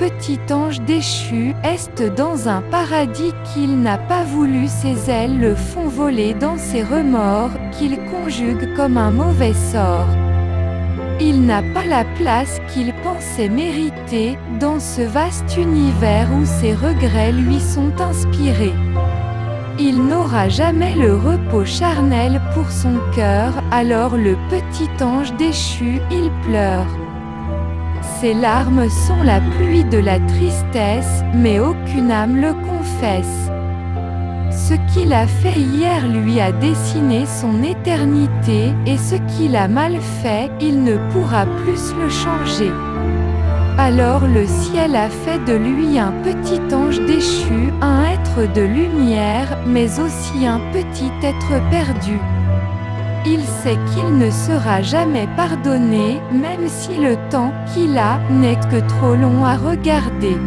Petit ange déchu, est dans un paradis qu'il n'a pas voulu ses ailes le font voler dans ses remords, qu'il conjugue comme un mauvais sort. Il n'a pas la place qu'il pensait mériter, dans ce vaste univers où ses regrets lui sont inspirés. Il n'aura jamais le repos charnel pour son cœur, alors le petit ange déchu, il pleure. Ses larmes sont la pluie de la tristesse, mais aucune âme le confesse. Ce qu'il a fait hier lui a dessiné son éternité, et ce qu'il a mal fait, il ne pourra plus le changer. Alors le ciel a fait de lui un petit ange déchu, un être de lumière, mais aussi un petit être perdu. Sait qu'il ne sera jamais pardonné, même si le temps qu'il a n'est que trop long à regarder.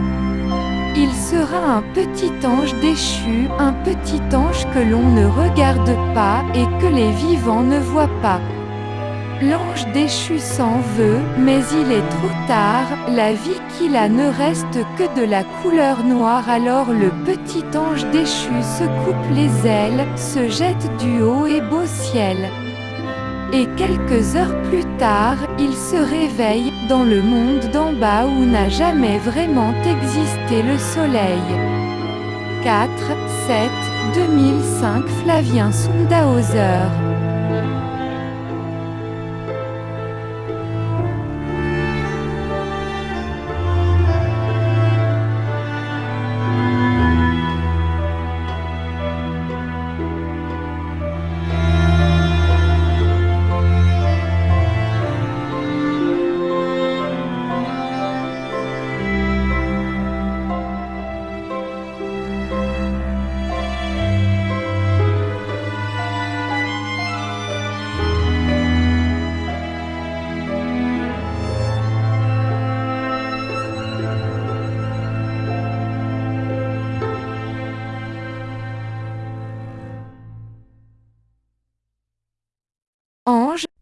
Il sera un petit ange déchu, un petit ange que l'on ne regarde pas et que les vivants ne voient pas. L'ange déchu s'en veut, mais il est trop tard, la vie qu'il a ne reste que de la couleur noire alors le petit ange déchu se coupe les ailes, se jette du haut et beau ciel. Et quelques heures plus tard, il se réveille, dans le monde d'en bas où n'a jamais vraiment existé le soleil. 4, 7, 2005 Flavien Sundhauser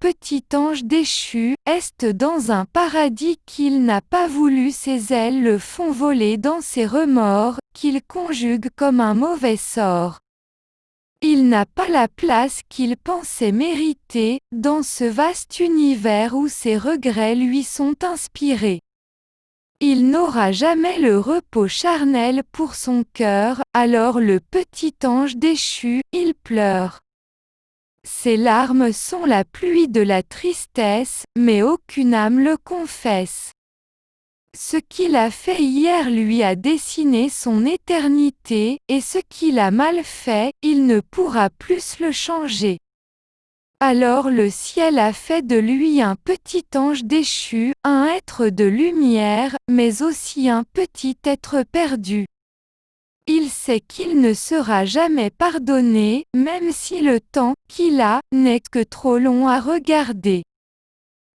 petit ange déchu, est dans un paradis qu'il n'a pas voulu ses ailes le font voler dans ses remords, qu'il conjugue comme un mauvais sort. Il n'a pas la place qu'il pensait mériter, dans ce vaste univers où ses regrets lui sont inspirés. Il n'aura jamais le repos charnel pour son cœur, alors le petit ange déchu, il pleure. Ses larmes sont la pluie de la tristesse, mais aucune âme le confesse. Ce qu'il a fait hier lui a dessiné son éternité, et ce qu'il a mal fait, il ne pourra plus le changer. Alors le ciel a fait de lui un petit ange déchu, un être de lumière, mais aussi un petit être perdu. Il sait qu'il ne sera jamais pardonné, même si le temps qu'il a n'est que trop long à regarder.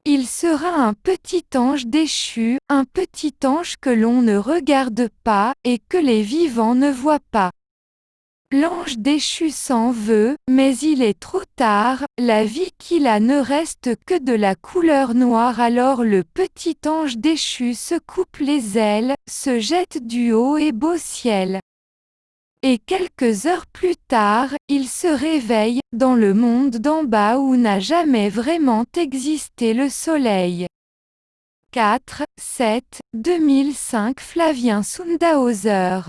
Il sera un petit ange déchu, un petit ange que l'on ne regarde pas et que les vivants ne voient pas. L'ange déchu s'en veut, mais il est trop tard, la vie qu'il a ne reste que de la couleur noire alors le petit ange déchu se coupe les ailes, se jette du haut et beau ciel. Et quelques heures plus tard, il se réveille, dans le monde d'en bas où n'a jamais vraiment existé le soleil. 4, 7, 2005 Flavien Sundhauser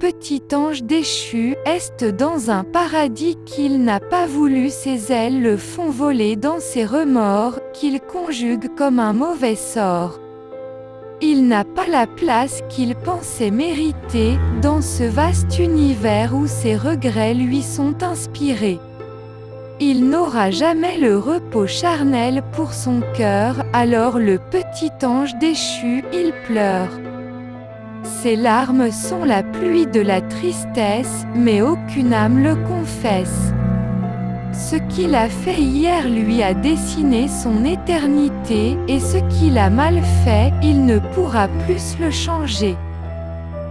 petit ange déchu, est dans un paradis qu'il n'a pas voulu ses ailes le font voler dans ses remords, qu'il conjugue comme un mauvais sort. Il n'a pas la place qu'il pensait mériter, dans ce vaste univers où ses regrets lui sont inspirés. Il n'aura jamais le repos charnel pour son cœur, alors le petit ange déchu, il pleure. Ses larmes sont la pluie de la tristesse, mais aucune âme le confesse. Ce qu'il a fait hier lui a dessiné son éternité, et ce qu'il a mal fait, il ne pourra plus le changer.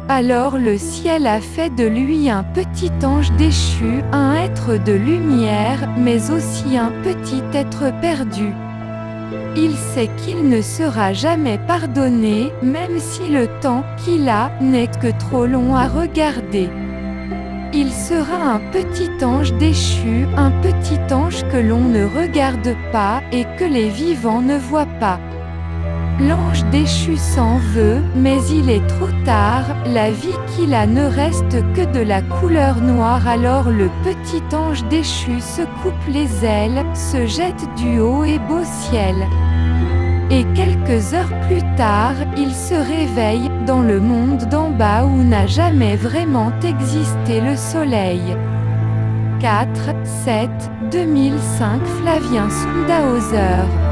Alors le ciel a fait de lui un petit ange déchu, un être de lumière, mais aussi un petit être perdu. Il sait qu'il ne sera jamais pardonné, même si le temps qu'il a n'est que trop long à regarder. Il sera un petit ange déchu, un petit ange que l'on ne regarde pas, et que les vivants ne voient pas. L'ange déchu s'en veut, mais il est trop tard, la vie qu'il a ne reste que de la couleur noire alors le petit ange déchu se coupe les ailes, se jette du haut et beau ciel. Et quelques heures plus tard, il se réveille, dans le monde d'en bas où n'a jamais vraiment existé le soleil. 4, 7, 2005 Flavien Sundhauser